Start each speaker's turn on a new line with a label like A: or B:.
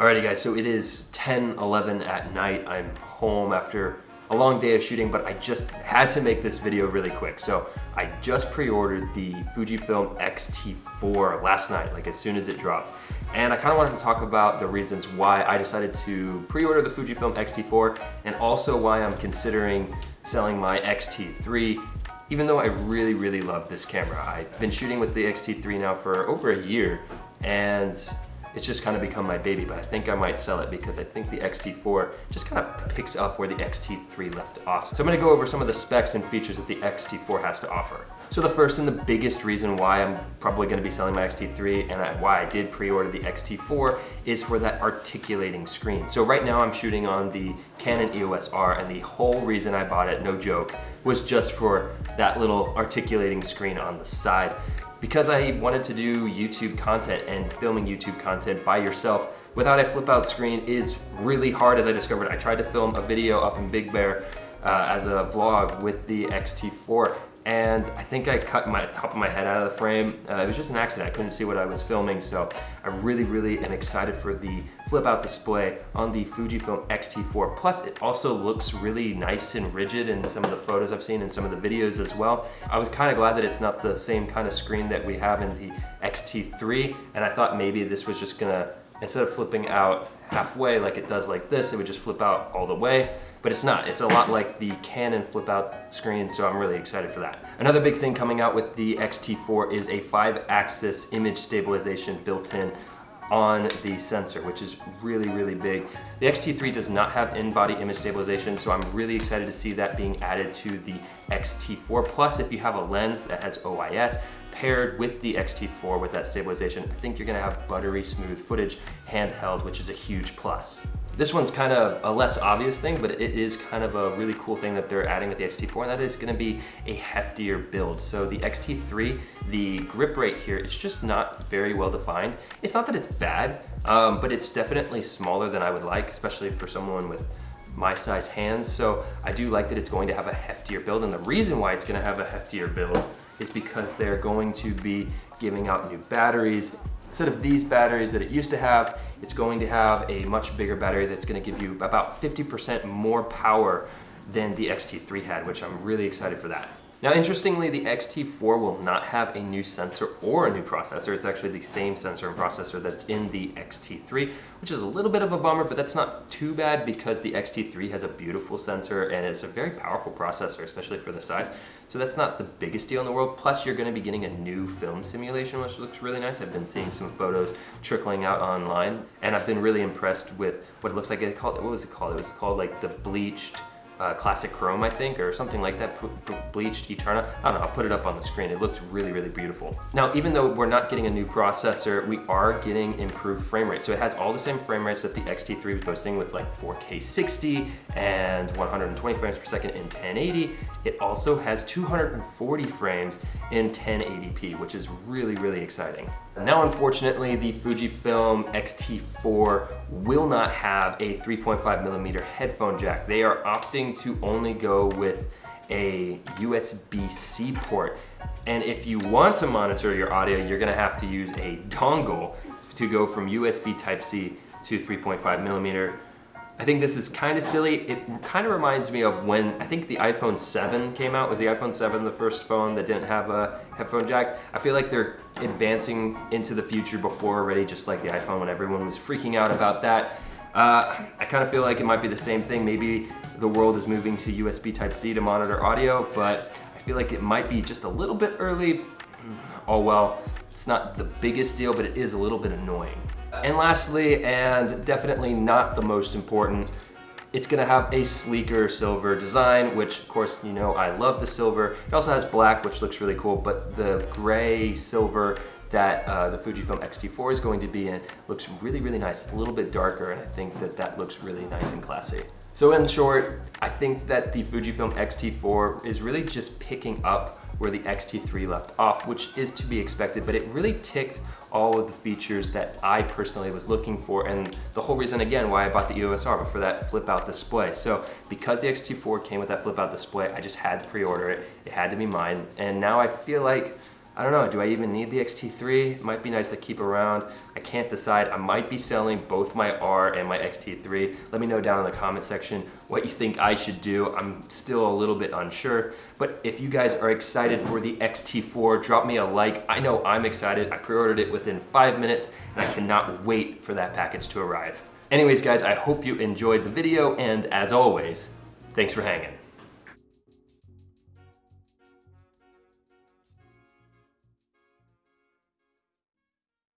A: Alrighty guys, so it is 10, 11 at night. I'm home after a long day of shooting, but I just had to make this video really quick. So I just pre-ordered the Fujifilm X-T4 last night, like as soon as it dropped. And I kind of wanted to talk about the reasons why I decided to pre-order the Fujifilm X-T4 and also why I'm considering selling my X-T3 even though I really, really love this camera. I've been shooting with the X-T3 now for over a year and it's just kind of become my baby, but I think I might sell it because I think the X-T4 just kind of picks up where the X-T3 left off. So I'm gonna go over some of the specs and features that the X-T4 has to offer. So the first and the biggest reason why I'm probably gonna be selling my X-T3 and why I did pre-order the X-T4 is for that articulating screen. So right now I'm shooting on the Canon EOS R and the whole reason I bought it, no joke, was just for that little articulating screen on the side because I wanted to do YouTube content and filming YouTube content by yourself without a flip out screen is really hard as I discovered. I tried to film a video up in Big Bear uh, as a vlog with the X-T4 and I think I cut my top of my head out of the frame. Uh, it was just an accident. I couldn't see what I was filming, so I really, really am excited for the flip out display on the Fujifilm X-T4. Plus, it also looks really nice and rigid in some of the photos I've seen and some of the videos as well. I was kind of glad that it's not the same kind of screen that we have in the X-T3, and I thought maybe this was just gonna, instead of flipping out halfway like it does like this, it would just flip out all the way but it's not. It's a lot like the Canon flip out screen, so I'm really excited for that. Another big thing coming out with the X-T4 is a five axis image stabilization built in on the sensor, which is really, really big. The X-T3 does not have in-body image stabilization, so I'm really excited to see that being added to the X-T4. Plus, if you have a lens that has OIS, paired with the X-T4 with that stabilization, I think you're gonna have buttery smooth footage handheld, which is a huge plus. This one's kind of a less obvious thing, but it is kind of a really cool thing that they're adding with the X-T4, and that is gonna be a heftier build. So the X-T3, the grip rate here, it's just not very well defined. It's not that it's bad, um, but it's definitely smaller than I would like, especially for someone with my size hands. So I do like that it's going to have a heftier build, and the reason why it's gonna have a heftier build is because they're going to be giving out new batteries. Instead of these batteries that it used to have, it's going to have a much bigger battery that's gonna give you about 50% more power than the X-T3 had, which I'm really excited for that. Now, interestingly, the X-T4 will not have a new sensor or a new processor. It's actually the same sensor and processor that's in the X-T3, which is a little bit of a bummer, but that's not too bad because the X-T3 has a beautiful sensor and it's a very powerful processor, especially for the size. So that's not the biggest deal in the world. Plus, you're gonna be getting a new film simulation, which looks really nice. I've been seeing some photos trickling out online, and I've been really impressed with what it looks like. It called, what was it called? It was called like the bleached uh, Classic Chrome, I think, or something like that, Bleached Eterna. I don't know, I'll put it up on the screen. It looks really, really beautiful. Now, even though we're not getting a new processor, we are getting improved frame rate. So it has all the same frame rates that the X-T3 was boasting with like 4K 60 and 120 frames per second in 1080. It also has 240 frames in 1080p, which is really, really exciting. Now, unfortunately, the Fujifilm X-T4 will not have a 3.5 millimeter headphone jack. They are opting to only go with a USB-C port. And if you want to monitor your audio, you're gonna have to use a dongle to go from USB Type-C to 3.5 millimeter I think this is kind of silly. It kind of reminds me of when, I think the iPhone 7 came out. Was the iPhone 7 the first phone that didn't have a headphone jack? I feel like they're advancing into the future before already, just like the iPhone when everyone was freaking out about that. Uh, I kind of feel like it might be the same thing. Maybe the world is moving to USB Type-C to monitor audio, but I feel like it might be just a little bit early. Oh well, it's not the biggest deal, but it is a little bit annoying. And lastly, and definitely not the most important, it's gonna have a sleeker silver design, which of course, you know, I love the silver. It also has black, which looks really cool, but the gray silver that uh, the Fujifilm X-T4 is going to be in looks really, really nice. It's a little bit darker, and I think that that looks really nice and classy. So in short, I think that the Fujifilm X-T4 is really just picking up where the X-T3 left off, which is to be expected, but it really ticked all of the features that I personally was looking for and the whole reason again why I bought the EOS R for that flip out display. So because the X-T4 came with that flip out display, I just had to pre-order it. It had to be mine. And now I feel like I don't know, do I even need the XT3? It might be nice to keep around. I can't decide. I might be selling both my R and my XT3. Let me know down in the comment section what you think I should do. I'm still a little bit unsure, but if you guys are excited for the XT4, drop me a like. I know I'm excited. I pre-ordered it within five minutes and I cannot wait for that package to arrive. Anyways, guys, I hope you enjoyed the video and as always, thanks for hanging.